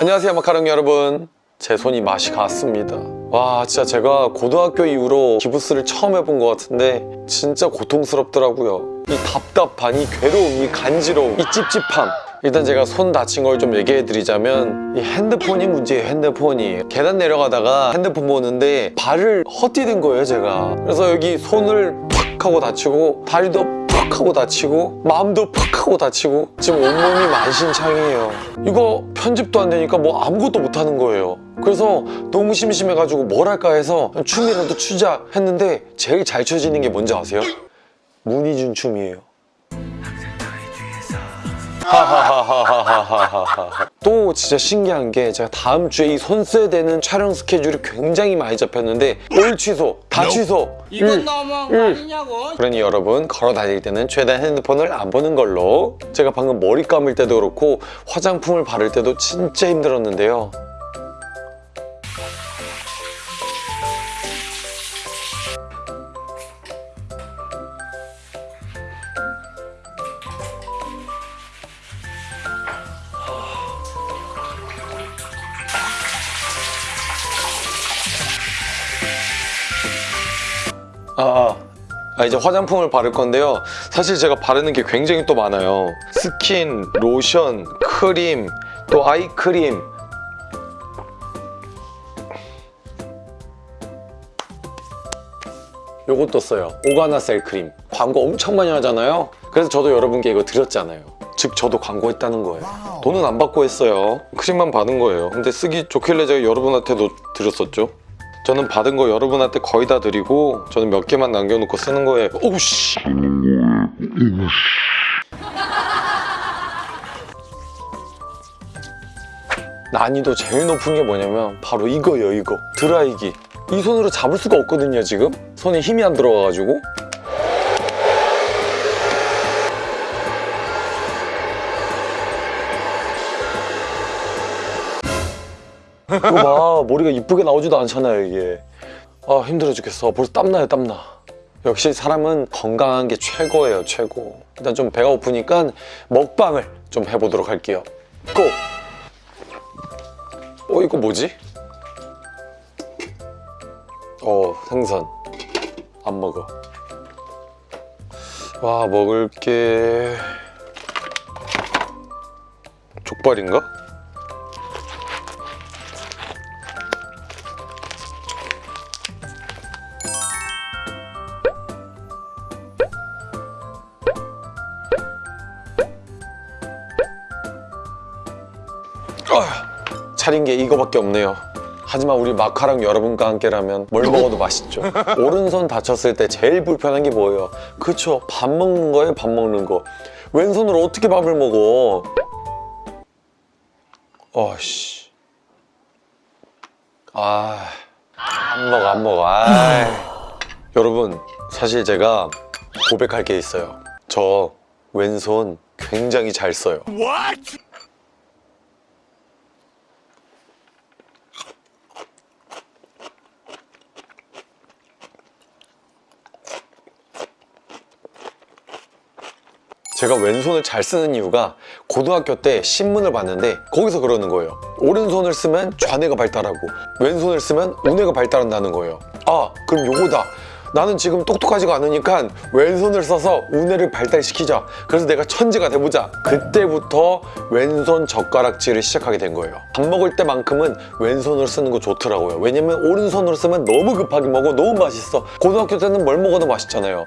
안녕하세요 마카롱 여러분. 제 손이 맛이 갔습니다. 와 진짜 제가 고등학교 이후로 기부스를 처음 해본 것 같은데 진짜 고통스럽더라고요. 이 답답한 이 괴로움 이 간지러움 이 찝찝함. 일단 제가 손 다친 걸 좀 얘기해 드리자면 이 핸드폰이 문제예요 핸드폰이. 계단 내려가다가 핸드폰 보는데 발을 헛디딘 거예요 제가. 그래서 여기 손을 팍 하고 다치고 다리도 팍 하고 다치고 마음도 팍 하고 다치고 지금 온몸이 만신창이에요. 이거 편집도 안 되니까 뭐 아무것도 못 하는 거예요. 그래서 너무 심심해가지고 뭘 할까 해서 춤이라도 추자 했는데 제일 잘 춰지는 게 뭔지 아세요? 문희준 춤이에요. 하하하하하하하 또 진짜 신기한 게 제가 다음 주에 이손 써야 되는 촬영 스케줄이 굉장히 많이 잡혔는데 올 취소, 다 취소. 이건 일, 너무한 거 아니냐고? 그러니 여러분 걸어 다닐 때는 최대한 핸드폰을 안 보는 걸로. 제가 방금 머리 감을 때도 그렇고 화장품을 바를 때도 진짜 힘들었는데요 아, 아. 아, 이제 화장품을 바를 건데요. 사실 제가 바르는 게 굉장히 또 많아요. 스킨, 로션, 크림, 또 아이크림. 요것도 써요. 오가나셀 크림. 광고 엄청 많이 하잖아요. 그래서 저도 여러분께 이거 드렸잖아요. 즉 저도 광고했다는 거예요. 돈은 안 받고 했어요. 크림만 받은 거예요. 근데 쓰기 좋길래 제가 여러분한테도 드렸었죠. 저는 받은 거 여러분한테 거의 다 드리고 저는 몇 개만 남겨놓고 쓰는 거예요. 오우씨. 난이도 제일 높은 게 뭐냐면 바로 이거예요 이거 드라이기 이 손으로 잡을 수가 없거든요 지금 손에 힘이 안 들어가가지고 이거 봐 머리가 이쁘게 나오지도 않잖아요 이게. 아 힘들어 죽겠어. 벌써 땀나요 땀나. 역시 사람은 건강한 게 최고예요 최고. 일단 좀 배가 고프니까 먹방을 좀 해보도록 할게요. 고! 어 이거 뭐지? 어 생선. 안 먹어. 와 먹을 게. 족발인가? 차린 게 이거밖에 없네요. 하지만 우리 마카랑 여러분과 함께라면 뭘 먹어도 맛있죠. 오른손 다쳤을 때 제일 불편한 게 뭐예요? 그쵸? 밥 먹는 거예요 밥 먹는 거. 왼손으로 어떻게 밥을 먹어? 어씨. 아안 먹어 안 먹어. 아 여러분 사실 제가 고백할 게 있어요. 저 왼손 굉장히 잘 써요 제가 왼손을 잘 쓰는 이유가 고등학교 때 신문을 봤는데 거기서 그러는 거예요. 오른손을 쓰면 좌뇌가 발달하고 왼손을 쓰면 우뇌가 발달한다는 거예요. 아 그럼 요거다. 나는 지금 똑똑하지가 않으니까 왼손을 써서 우뇌를 발달시키자. 그래서 내가 천재가 돼보자. 그때부터 왼손 젓가락질을 시작하게 된 거예요. 밥 먹을 때만큼은 왼손으로 쓰는 거 좋더라고요. 왜냐면 오른손으로 쓰면 너무 급하게 먹어. 너무 맛있어. 고등학교 때는 뭘 먹어도 맛있잖아요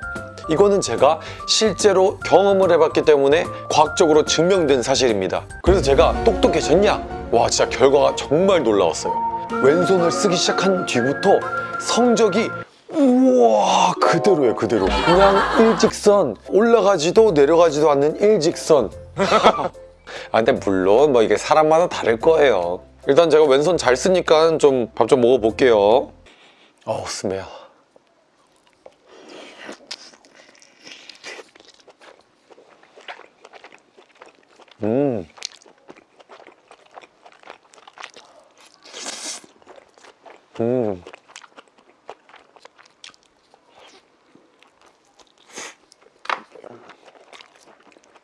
이거는 제가 실제로 경험을 해봤기 때문에 과학적으로 증명된 사실입니다. 그래서 제가 똑똑해졌냐? 와 진짜 결과가 정말 놀라웠어요. 왼손을 쓰기 시작한 뒤부터 성적이 우와 그대로예요 그대로. 그냥 일직선 올라가지도 내려가지도 않는 일직선. 아 근데 물론 뭐 이게 사람마다 다를 거예요. 일단 제가 왼손 잘 쓰니까 좀 밥좀 먹어볼게요. 어우 스메어 음. 음.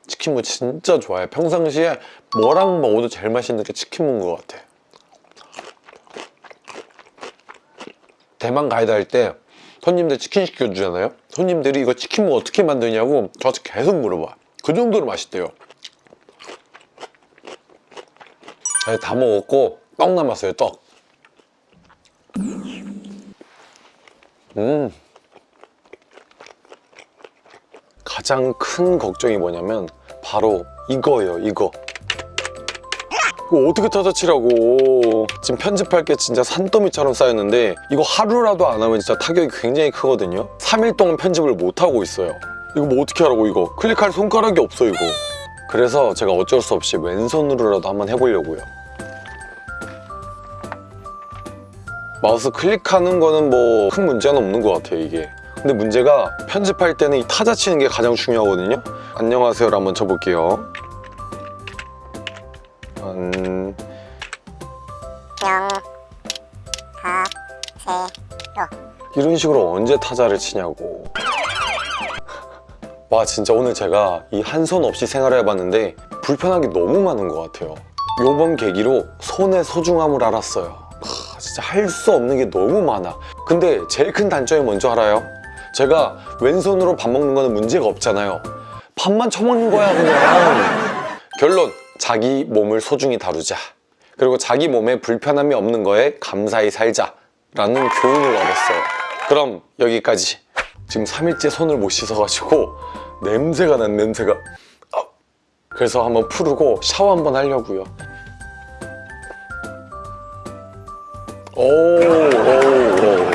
치킨무 진짜 좋아해요. 평상시에 뭐랑 먹어도 제일 맛있는 게 치킨무인 것 같아. 대만 가이드 할 때 손님들 치킨 시켜주잖아요. 손님들이 이거 치킨무 어떻게 만드냐고 저한테 계속 물어봐. 그 정도로 맛있대요. 네, 다 먹었고 떡 남았어요, 떡. 음. 가장 큰 걱정이 뭐냐면 바로 이거예요 이거. 이거 어떻게 타자치라고. 지금 편집할 게 진짜 산더미처럼 쌓였는데 이거 하루라도 안 하면 진짜 타격이 굉장히 크거든요. 3일 동안 편집을 못 하고 있어요. 이거 뭐 어떻게 하라고 이거? 클릭할 손가락이 없어 이거. 그래서 제가 어쩔 수 없이 왼손으로라도 한번 해보려고요 마우스 클릭하는 거는 뭐 큰 문제는 없는 것 같아요 이게. 근데 문제가 편집할 때는 이 타자 치는 게 가장 중요하거든요. 안녕하세요를 한번 쳐볼게요. 음, 영, 하, 세, 로. 이런 식으로 언제 타자를 치냐고. 와 진짜 오늘 제가 이 한 손 없이 생활을 해봤는데 불편한 게 너무 많은 것 같아요. 요번 계기로 손의 소중함을 알았어요. 하, 진짜 할 수 없는 게 너무 많아. 근데 제일 큰 단점이 뭔지 알아요? 제가 왼손으로 밥 먹는 거는 문제가 없잖아요. 밥만 처먹는 거야 그냥. 결론 자기 몸을 소중히 다루자. 그리고 자기 몸에 불편함이 없는 거에 감사히 살자. 라는 교훈을 얻었어요. 그럼 여기까지. 지금 3일째 손을 못 씻어가지고 냄새가 난 냄새가. 아, 그래서 한번 풀고 샤워 한번 하려고요 오, 오, 오.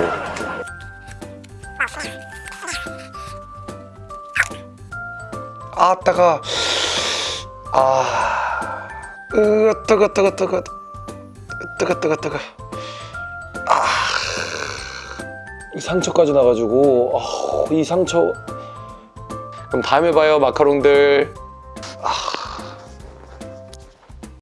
아 따가. 아. 으 뜨거 뜨거 뜨거. 뜨거 뜨거 뜨거. 아이 상처까지 나가지고 아, 이 상처. 그럼 다음에 봐요 마카롱들. 아